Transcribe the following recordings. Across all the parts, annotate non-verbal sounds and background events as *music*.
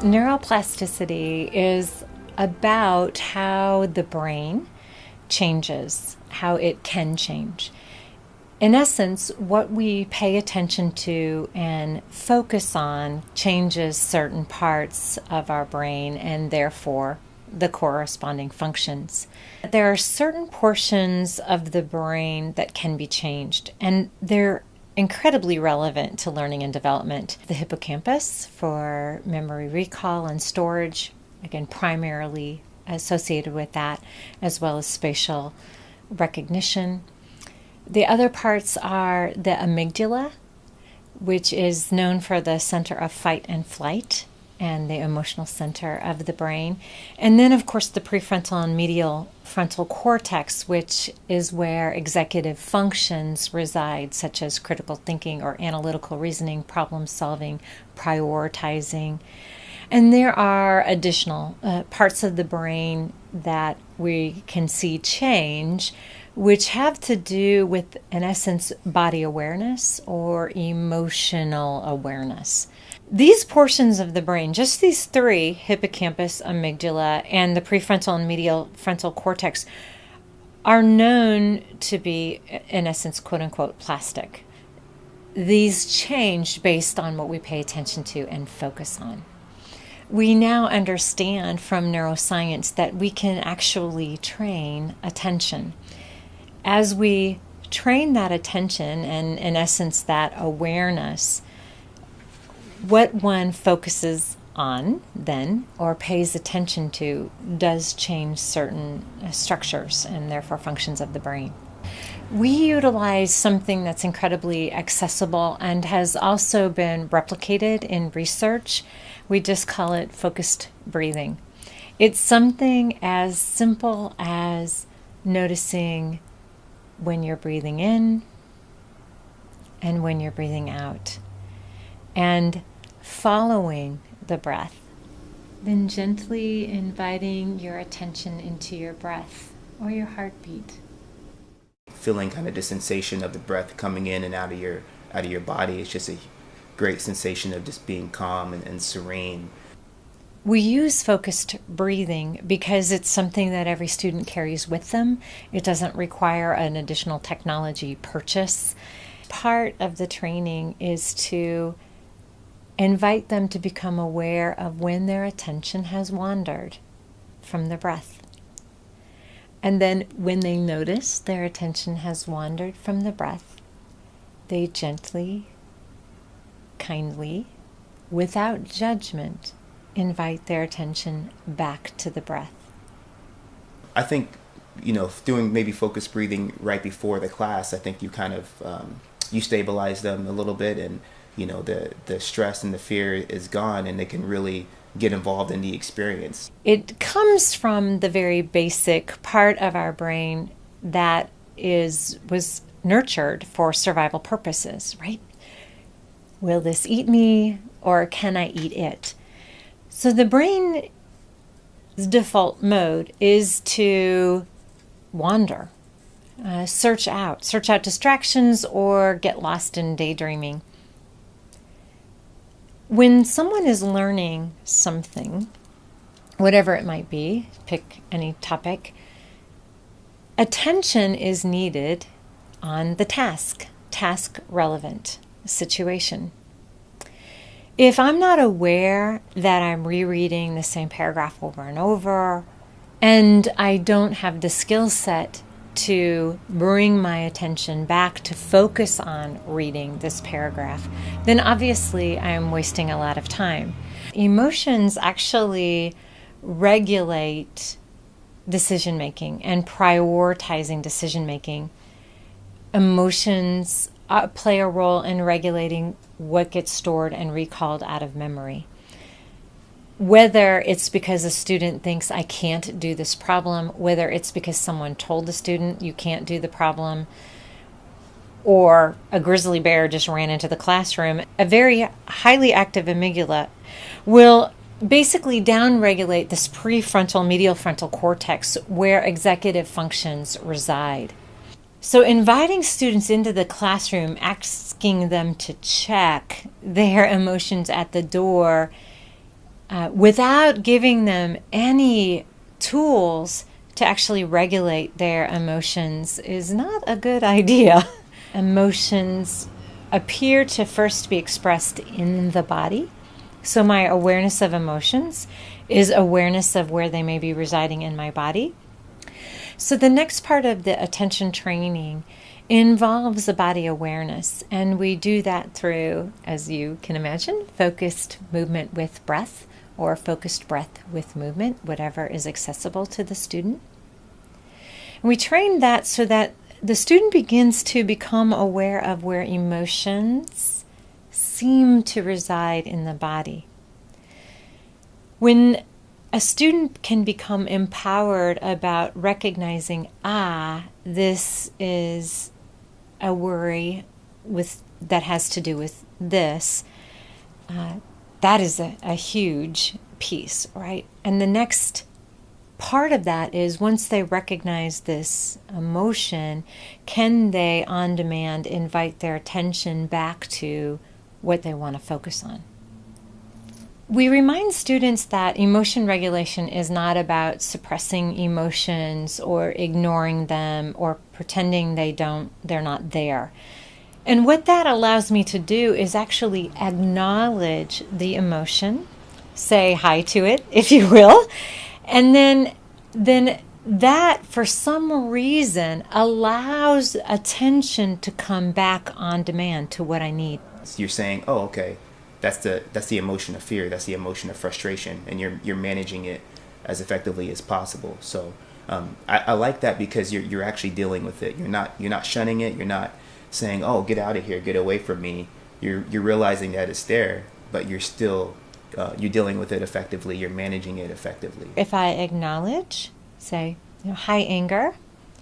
Neuroplasticity is about how the brain changes, how it can change. In essence, what we pay attention to and focus on changes certain parts of our brain and therefore the corresponding functions. There are certain portions of the brain that can be changed, and they're incredibly relevant to learning and development. The hippocampus for memory recall and storage, again, primarily associated with that, as well as spatial recognition. The other parts are the amygdala, which is known for the center of fight and flight and the emotional center of the brain. And then, of course, the prefrontal and medial frontal cortex, which is where executive functions reside, such as critical thinking or analytical reasoning, problem solving, prioritizing. And there are additional uh, parts of the brain that we can see change, which have to do with, in essence, body awareness or emotional awareness. These portions of the brain, just these three hippocampus, amygdala, and the prefrontal and medial frontal cortex, are known to be, in essence, quote unquote, plastic. These change based on what we pay attention to and focus on. We now understand from neuroscience that we can actually train attention. As we train that attention and, in essence, that awareness, what one focuses on then or pays attention to does change certain structures and therefore functions of the brain. We utilize something that's incredibly accessible and has also been replicated in research. We just call it focused breathing. It's something as simple as noticing when you're breathing in and when you're breathing out. And following the breath, then gently inviting your attention into your breath or your heartbeat. Feeling kind of the sensation of the breath coming in and out of your out of your body. It's just a great sensation of just being calm and, and serene. We use focused breathing because it's something that every student carries with them. It doesn't require an additional technology purchase. Part of the training is to Invite them to become aware of when their attention has wandered from the breath. And then when they notice their attention has wandered from the breath, they gently, kindly, without judgment, invite their attention back to the breath. I think, you know, doing maybe focused breathing right before the class, I think you kind of um, you stabilize them a little bit and you know the the stress and the fear is gone and they can really get involved in the experience. It comes from the very basic part of our brain that is was nurtured for survival purposes right? Will this eat me or can i eat it? So the brain's default mode is to wander uh, search out search out distractions or get lost in daydreaming when someone is learning something, whatever it might be, pick any topic, attention is needed on the task, task relevant situation. If I'm not aware that I'm rereading the same paragraph over and over, and I don't have the skill set to bring my attention back to focus on reading this paragraph, then obviously I am wasting a lot of time. Emotions actually regulate decision making and prioritizing decision making. Emotions uh, play a role in regulating what gets stored and recalled out of memory whether it's because a student thinks I can't do this problem, whether it's because someone told the student you can't do the problem, or a grizzly bear just ran into the classroom, a very highly active amygdala will basically downregulate this prefrontal medial frontal cortex where executive functions reside. So, inviting students into the classroom, asking them to check their *laughs* emotions at the door uh, without giving them any tools to actually regulate their emotions is not a good idea. *laughs* Emotions appear to first be expressed in the body. So, my awareness of emotions is awareness of where they may be residing in my body. So, the next part of the attention training involves a body awareness, and we do that through, as you can imagine, focused movement with breath or focused breath with movement, whatever is accessible to the student. And we train that so that the student begins to become aware of where emotions seem to reside in the body. When a student can become empowered about recognizing, ah, this is a worry with that has to do with this. Uh, that is a, a huge piece, right? And the next part of that is once they recognize this emotion, can they on demand invite their attention back to what they want to focus on? We remind students that emotion regulation is not about suppressing emotions or ignoring them or pretending they don't they're not there. And what that allows me to do is actually acknowledge the emotion, say hi to it *laughs* if you will, and then then that for some reason allows attention to come back on demand to what I need. So you're saying, "Oh, okay. That's the that's the emotion of fear, that's the emotion of frustration and you're you're managing it as effectively as possible." So um, I, I like that because you're you're actually dealing with it. You're not you're not shunning it. You're not saying, "Oh, get out of here, get away from me." You're you're realizing that it's there, but you're still uh, you're dealing with it effectively, you're managing it effectively. If I acknowledge, say, you know, high anger,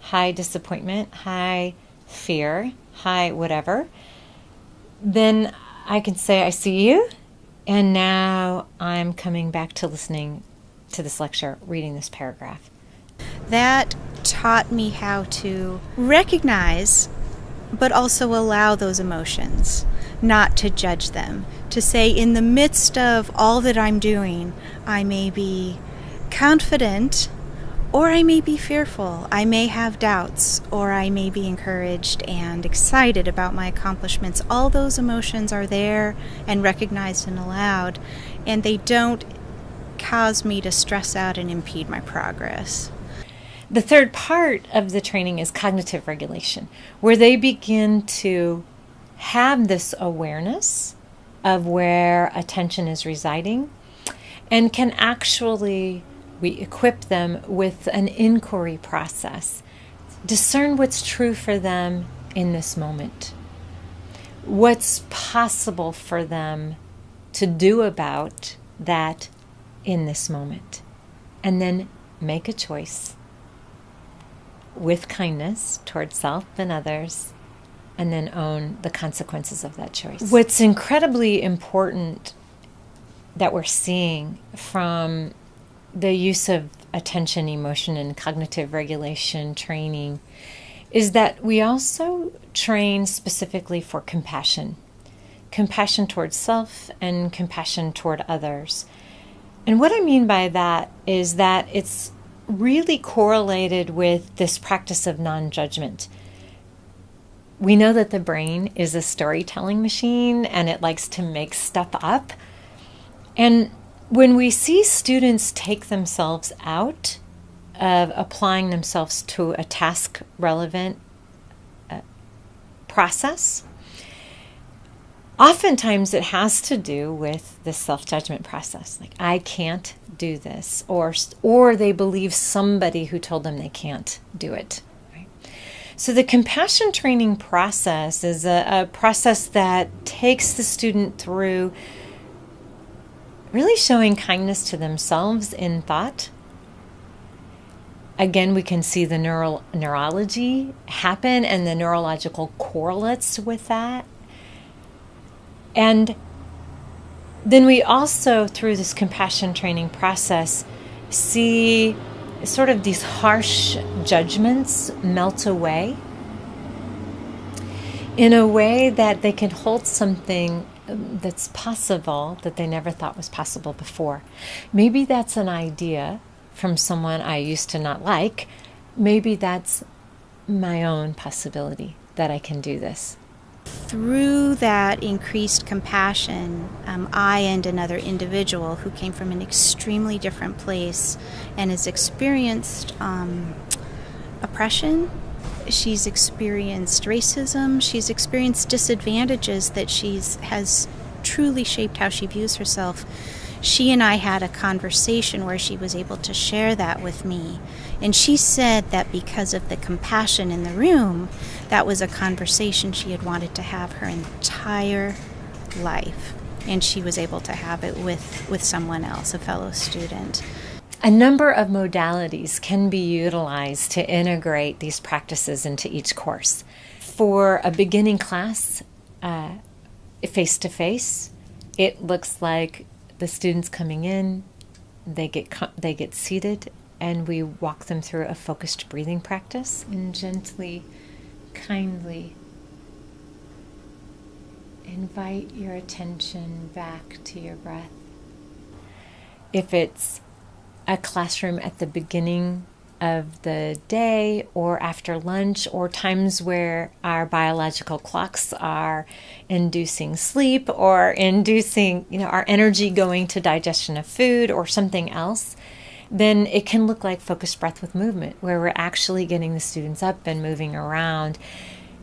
high disappointment, high fear, high whatever, then I can say, I see you, and now I'm coming back to listening to this lecture, reading this paragraph. That taught me how to recognize but also allow those emotions, not to judge them. To say, in the midst of all that I'm doing, I may be confident or I may be fearful. I may have doubts or I may be encouraged and excited about my accomplishments. All those emotions are there and recognized and allowed, and they don't cause me to stress out and impede my progress. The third part of the training is cognitive regulation, where they begin to have this awareness of where attention is residing and can actually we equip them with an inquiry process. Discern what's true for them in this moment. What's possible for them to do about that in this moment. And then make a choice with kindness towards self and others, and then own the consequences of that choice. What's incredibly important that we're seeing from the use of attention, emotion, and cognitive regulation training is that we also train specifically for compassion compassion towards self and compassion toward others. And what I mean by that is that it's really correlated with this practice of non judgment. We know that the brain is a storytelling machine and it likes to make stuff up. And when we see students take themselves out of applying themselves to a task relevant uh, process, oftentimes it has to do with the self-judgment process. Like i can't do this or or they believe somebody who told them they can't do it so the compassion training process is a, a process that takes the student through really showing kindness to themselves in thought. Again we can see the neural neurology happen and the neurological correlates with that and then we also, through this compassion training process, see sort of these harsh judgments melt away in a way that they can hold something um, that's possible that they never thought was possible before. Maybe that's an idea from someone I used to not like. Maybe that's my own possibility that I can do this. Through that increased compassion, um, I and another individual who came from an extremely different place and has experienced um, oppression, she's experienced racism, she's experienced disadvantages that she's has truly shaped how she views herself. She and I had a conversation where she was able to share that with me. And she said that because of the compassion in the room, that was a conversation she had wanted to have her entire life. And she was able to have it with, with someone else, a fellow student. A number of modalities can be utilized to integrate these practices into each course. For a beginning class, face to face, it looks like the students coming in, they get they get seated, and we walk them through a focused breathing practice and gently, kindly invite your attention back to your breath. If it's a classroom at the beginning of the day or after lunch or times where our biological clocks are inducing sleep or inducing you know our energy going to digestion of food or something else then it can look like focused breath with movement where we're actually getting the students up and moving around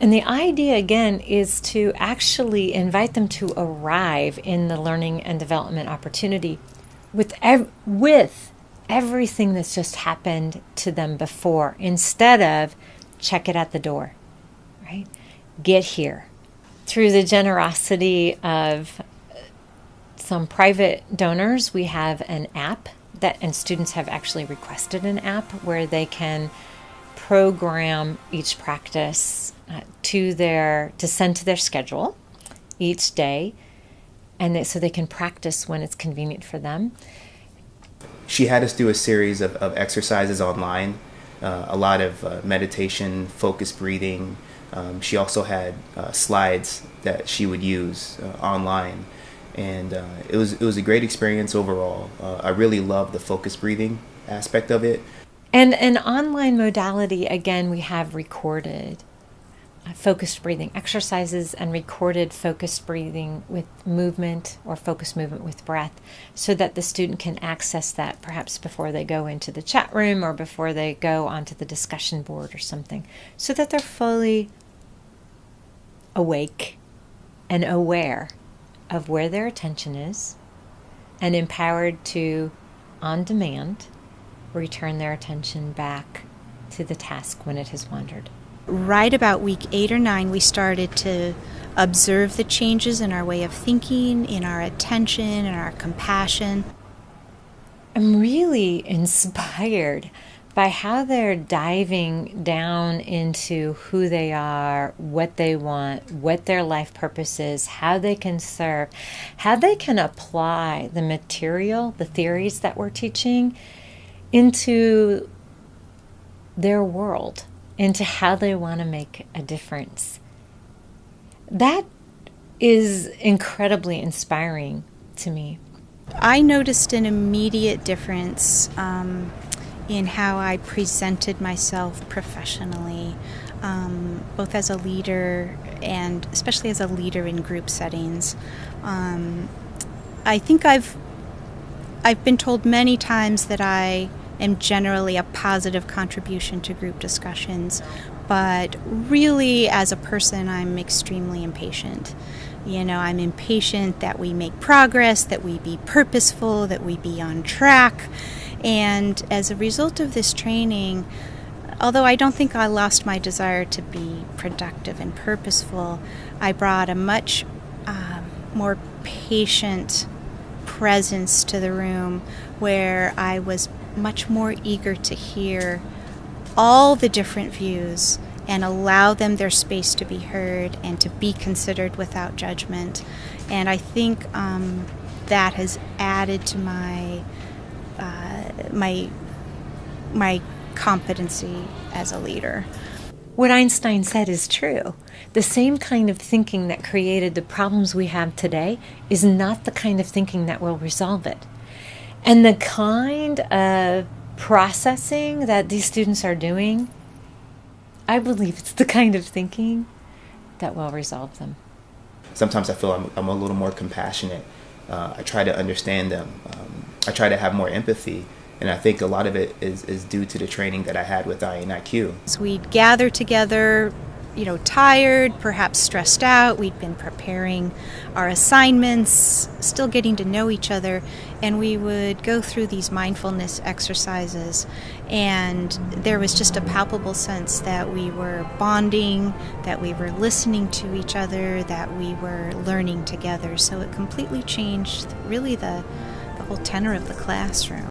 and the idea again is to actually invite them to arrive in the learning and development opportunity with ev- with everything that's just happened to them before instead of check it at the door, right? Get here. Through the generosity of some private donors, we have an app that, and students have actually requested an app where they can program each practice uh, to their to send to their schedule each day and they, so they can practice when it's convenient for them she had us do a series of, of exercises online, uh, a lot of uh, meditation, focused breathing. Um, she also had uh, slides that she would use uh, online, and uh, it was it was a great experience overall. Uh, I really love the focus breathing aspect of it. And an online modality again, we have recorded focused breathing exercises and recorded focused breathing with movement or focused movement with breath so that the student can access that perhaps before they go into the chat room or before they go onto the discussion board or something so that they're fully awake and aware of where their attention is and empowered to on demand return their attention back to the task when it has wandered right about week eight or nine, we started to observe the changes in our way of thinking, in our attention, in our compassion. I'm really *laughs* inspired by how they're diving down into who they are, what they want, what their life purpose is, how they can serve, how they can apply the material, the theories that we're teaching into their world into how they want to make a difference. That is incredibly inspiring to me. I noticed an immediate difference um, in how I presented myself professionally, um, both as a leader and especially as a leader in group settings. Um, I think I've I've been told many times that I am generally a positive contribution to group discussions, but really, as a person, I'm extremely impatient. You know, I'm impatient that we make progress, that we be purposeful, that we be on track. And as a result of this training, although I don't think I lost my desire to be productive and purposeful, I brought a much uh, more patient presence to the room where I was much more eager to hear all the different views and allow them their space to be heard and to be considered without judgment. And I think um, that has added to my my my competency as a leader. what Einstein said is true. The same kind of thinking that created the problems we have today is not the kind of thinking that will resolve it. And the kind of processing that these students are doing, I believe it's the kind of thinking that will resolve them. Sometimes I feel I'm, I'm a little more compassionate. Uh, I try to understand them. Um, I try to have more empathy. And I think a lot of it is, is due to the training that I had with INIQ. So we'd gather together, you know, tired, perhaps stressed out. We'd been preparing our assignments, still getting to know each other, and we would go through these mindfulness exercises. And there was just a palpable sense that we were bonding, that we were listening to each other, that we were learning together. So it completely changed really the, the whole tenor of the classroom.